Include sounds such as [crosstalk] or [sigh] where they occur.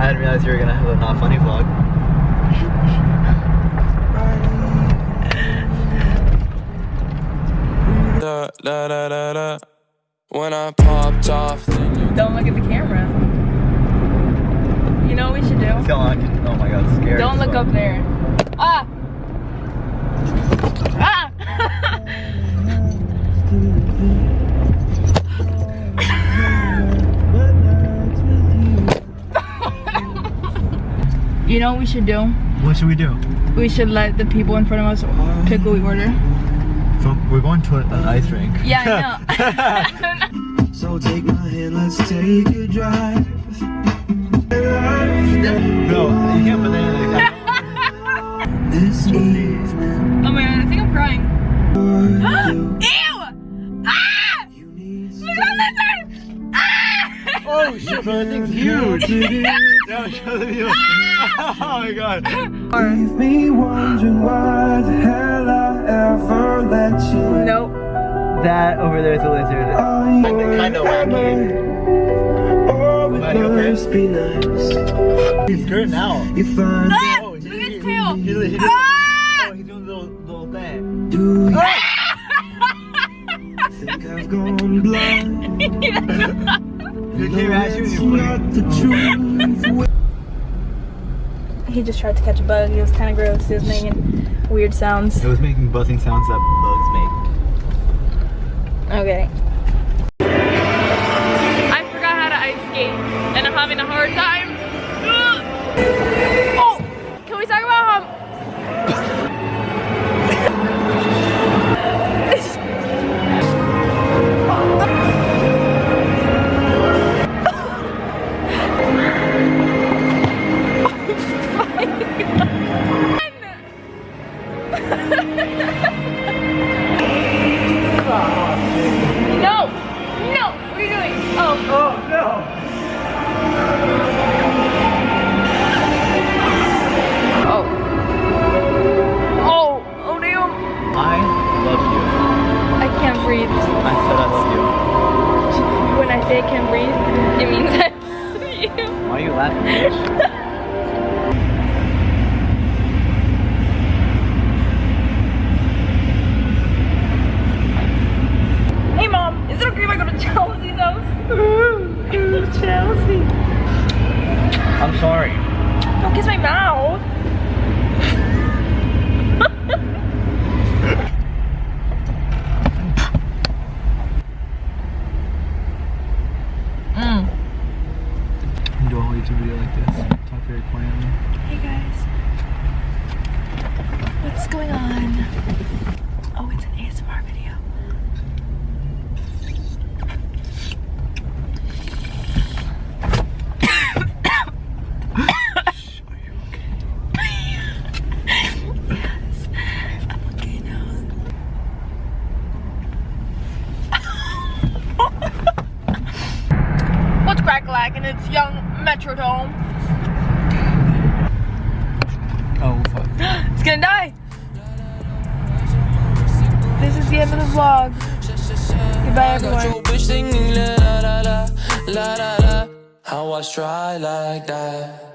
I didn't realize you were gonna have a not funny vlog. Da, da, da, da, da. When I popped off, then you Don't look at the camera. You know what we should do? Still on. Oh my god, scary. Don't look fuck. up there. Ah! Ah! You know what we should do? What should we do? We should let the people in front of us pick what we order. So we're going to an ice rink. Yeah, I know. [laughs] [laughs] So take my hand, let's take a drive. no, you can't put that in [laughs] This evening, oh my god, I think I'm crying. [gasps] Ew! Ah! Look at that! Ah! Oh shit, bro, that thing's huge. no, show the view. oh my god. Leave me wondering why the hell I ever let you in. Nope. That over there is a lizard. Are Kinda wacky. Oh, it Buddy, okay? must be nice. He's good now. You find Ah! Oh, Look at his tail! he- he- he- Ah! Oh, he's doing the little, little thing. do you [laughs] think I've gone blind? [laughs] He came at you It's you put not the truth. [laughs] He just tried to catch a bug. He was kind of gross. He was making weird sounds. It was making buzzing sounds that bugs make. Okay. I forgot how to ice skate, and I'm having a hard time. I said I love you. [laughs] When I say I can't breathe, it means I love you. you. Why are you laughing, bitch? [laughs] Hey mom, is it okay if I go to Chelsea's house? [laughs] Chelsea. I'm sorry. Don't kiss my mouth. mm. Do a whole YouTube video like this. Talk very quietly. Hey guys. What's going on? Oh, it's an ASMR video. yes, I'm okay now. [laughs] What's crack and it's young Metrodome. Oh fuck. [gasps] It's gonna die. This is the end of the vlog. Goodbye, everyone. your bitch singing la la la la la la la. How I try like that.